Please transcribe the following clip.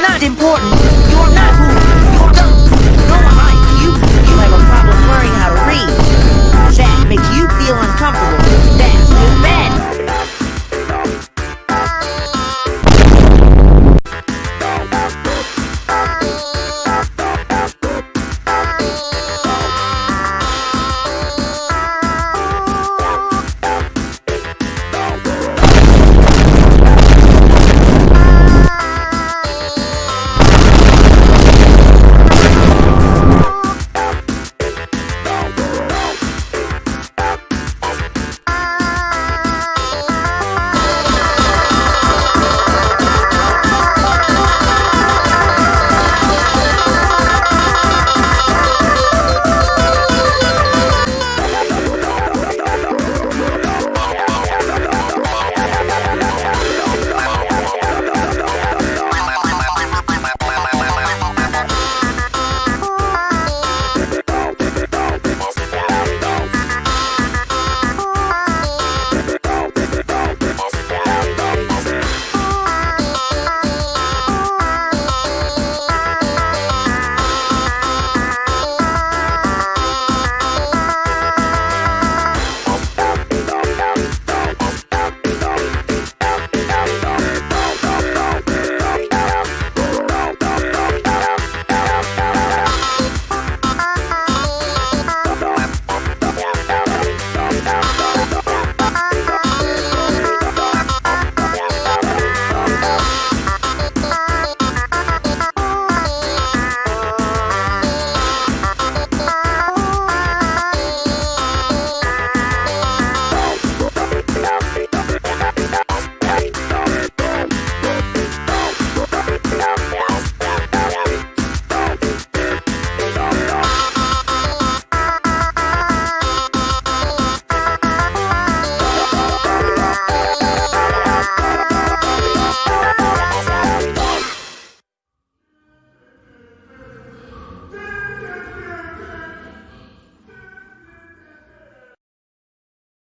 not important.